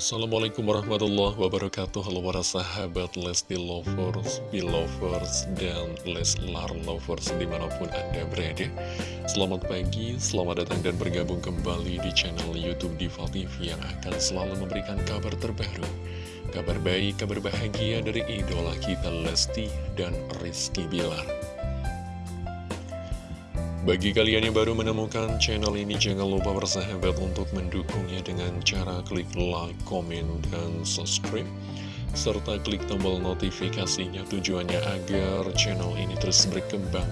Assalamualaikum warahmatullahi wabarakatuh. Halo para sahabat Lesti Lovers, Belovers, dan Leslar Lovers di mana pun Anda berada. Selamat pagi, selamat datang dan bergabung kembali di channel Youtube Diva TV Yang akan selalu memberikan kabar terbaru. Kabar baik, kabar bahagia dari idola kita Lesti dan Rizky Bilar bagi kalian yang baru menemukan channel ini, jangan lupa bersahabat untuk mendukungnya dengan cara klik like, komen, dan subscribe. Serta klik tombol notifikasinya tujuannya agar channel ini terus berkembang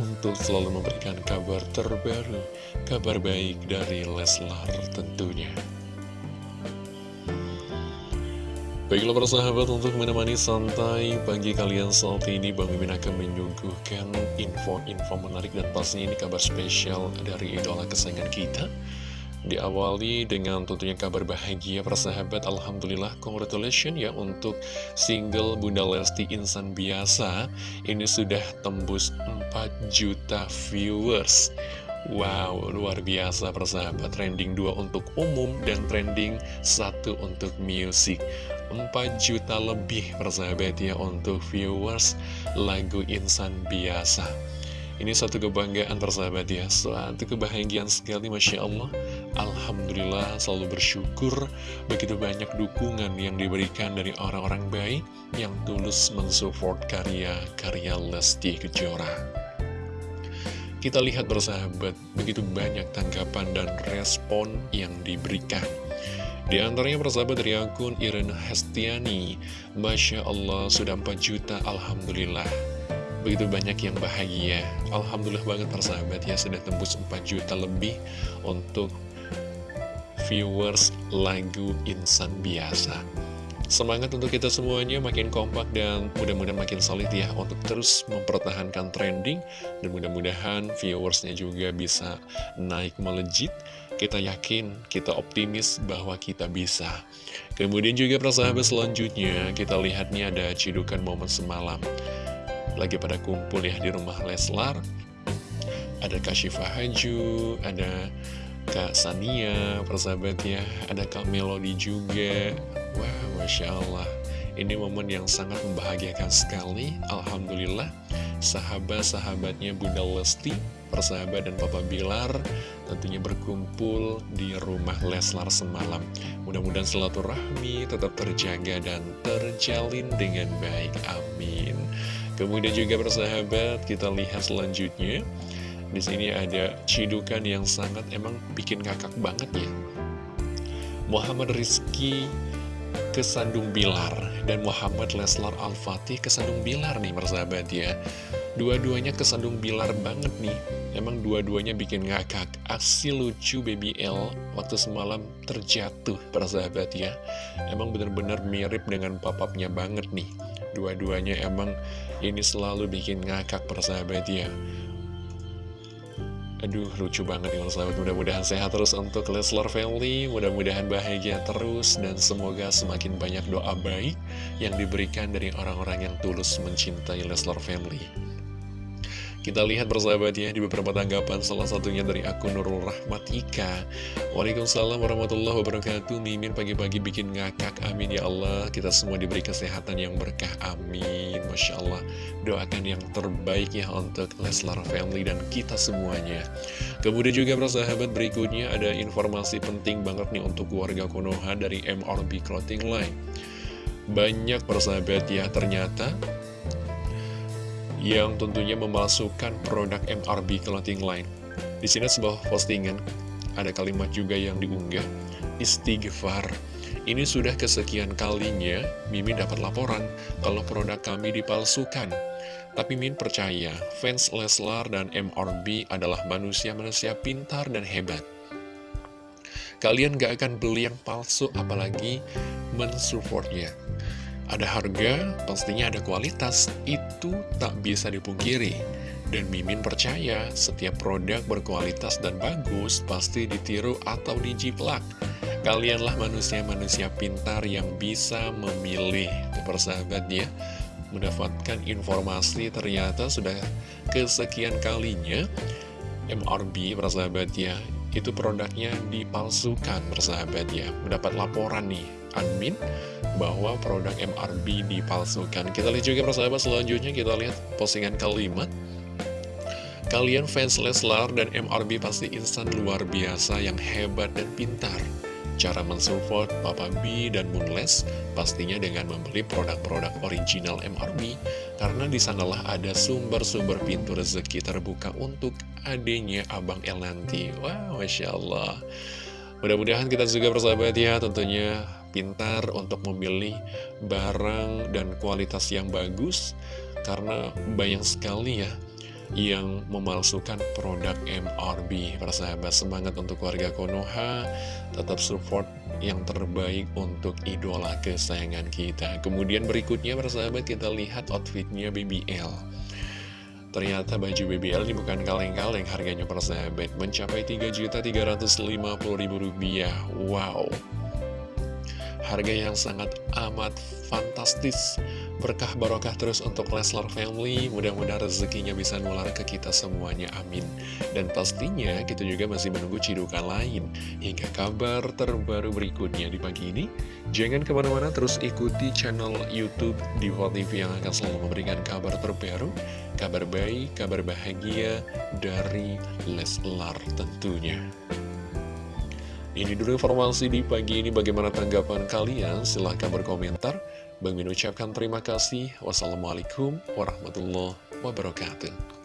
untuk selalu memberikan kabar terbaru, kabar baik dari Leslar tentunya. Baiklah persahabat untuk menemani santai pagi kalian saat ini Bang Mimin akan menyuguhkan info-info menarik dan pastinya ini kabar spesial dari idola kesayangan kita. Diawali dengan tentunya kabar bahagia persahabat Alhamdulillah congratulations ya untuk single Bunda Lesti Insan Biasa. Ini sudah tembus 4 juta viewers. Wow, luar biasa persahabat Trending 2 untuk umum dan trending 1 untuk music 4 juta lebih persahabat ya untuk viewers lagu Insan Biasa. Ini satu kebanggaan persahabat ya Suatu kebahagiaan sekali Masya Allah. Alhamdulillah selalu bersyukur Begitu banyak dukungan yang diberikan dari orang-orang baik Yang tulus mensupport karya-karya Lesti Kejora. Kita lihat bersahabat, begitu banyak tanggapan dan respon yang diberikan. Di antaranya persahabat dari akun Irene Hestiani Masya Allah sudah 4 juta Alhamdulillah. Begitu banyak yang bahagia. Alhamdulillah banget persahabat ya Sudah tembus 4 juta lebih Untuk viewers lagu Insan Biasa. Semangat untuk kita semuanya makin kompak dan mudah-mudahan makin solid ya untuk terus mempertahankan trending. Dan mudah-mudahan viewersnya juga bisa naik melejit kita yakin, kita optimis bahwa kita bisa. Kemudian juga persahabat selanjutnya, kita lihat nih ada cidukan momen semalam. Lagi pada kumpul ya di rumah Leslar. Ada Kak Syifa Haju, ada Kak Sania, persahabat ya. Ada Kak Melody juga. Wah, Masya Allah. Ini momen yang sangat membahagiakan sekali. Alhamdulillah, sahabat-sahabatnya Bunda Lesti persahabat dan Papa Bilar tentunya berkumpul di rumah Leslar semalam. Mudah-mudahan silaturahmi tetap terjaga dan terjalin dengan baik. Amin. Kemudian juga persahabat, kita lihat selanjutnya. Di sini ada cidukan yang sangat emang bikin kakak banget ya. Muhammad Rizky kesandung Bilar dan Muhammad Leslar Al-Fatih kesandung Bilar nih persahabat ya. Dua-duanya kesandung bilar banget nih. Emang dua-duanya bikin ngakak. Aksi lucu Baby L waktu semalam terjatuh persahabat ya. Emang bener-bener mirip dengan papapnya banget nih. Dua-duanya emang ini selalu bikin ngakak persahabat ya Aduh lucu banget ya sahabat Mudah-mudahan sehat terus untuk Leslar Family. Mudah-mudahan bahagia terus Dan semoga semakin banyak doa baik Yang diberikan dari orang-orang yang tulus mencintai Leslar Family kita lihat bersahabat ya di beberapa tanggapan salah satunya dari akun Nurul Rahmatika. Waalaikumsalam warahmatullahi wabarakatuh. Mimin pagi-pagi bikin ngakak. Amin ya Allah. Kita semua diberi kesehatan yang berkah. Amin. Masya Allah. Doakan yang terbaik ya untuk Leslar Family dan kita semuanya. Kemudian juga bersahabat berikutnya ada informasi penting banget nih untuk warga Konoha dari MRB Clothing Line. Banyak persahabat ya ternyata yang tentunya memasukkan produk MRB Clothing Line. Di sini sebuah postingan, ada kalimat juga yang diunggah, istighfar. Ini sudah kesekian kalinya Mimin dapat laporan kalau produk kami dipalsukan. Tapi Min percaya, fans Leslar dan MRB adalah manusia-manusia pintar dan hebat. Kalian gak akan beli yang palsu apalagi mensupportnya. Ada harga, pastinya ada kualitas, itu tak bisa dipungkiri. Dan Mimin percaya setiap produk berkualitas dan bagus pasti ditiru atau dijiplak. Kalianlah manusia-manusia pintar yang bisa memilih. Persahabat ya, mendapatkan informasi ternyata sudah kesekian kalinya MRB persahabat ya itu produknya dipalsukan bersahabat ya Mendapat laporan nih admin bahwa produk MRB dipalsukan. Kita lihat juga persahabat selanjutnya kita lihat postingan kalimat Kalian fans Leslar dan MRB pasti instan luar biasa yang hebat dan pintar. Cara mensupport Papa B dan Moonless pastinya dengan membeli produk-produk original MRB karena di sanalah ada sumber-sumber pintu rezeki terbuka untuk adanya Abang El nanti. Wow, Masya Allah. Mudah-mudahan kita juga bersahabat ya tentunya pintar untuk memilih barang dan kualitas yang bagus karena banyak sekali ya yang memalsukan produk MRB Persahabat semangat untuk warga Konoha Tetap support yang terbaik untuk idola kesayangan kita. Kemudian berikutnya persahabat kita lihat outfitnya BBL Ternyata baju BBL ini bukan kaleng-kaleng harganya persahabat. Mencapai Rp3.350.000 Wow Harga yang sangat amat fantastis. Berkah barokah terus untuk Leslar Family. Mudah-mudahan rezekinya bisa nular ke kita semuanya, amin. Dan pastinya kita juga masih menunggu cidukan lain. Hingga kabar terbaru berikutnya di pagi ini. Jangan ke mana-mana terus ikuti channel Youtube Diva TV yang akan selalu memberikan kabar terbaru Kabar baik, kabar bahagia dari Leslar tentunya ini dulu informasi di pagi ini bagaimana tanggapan kalian silahkan berkomentar Bang Min ucapkan terima kasih. Wassalamualaikum warahmatullahi wabarakatuh.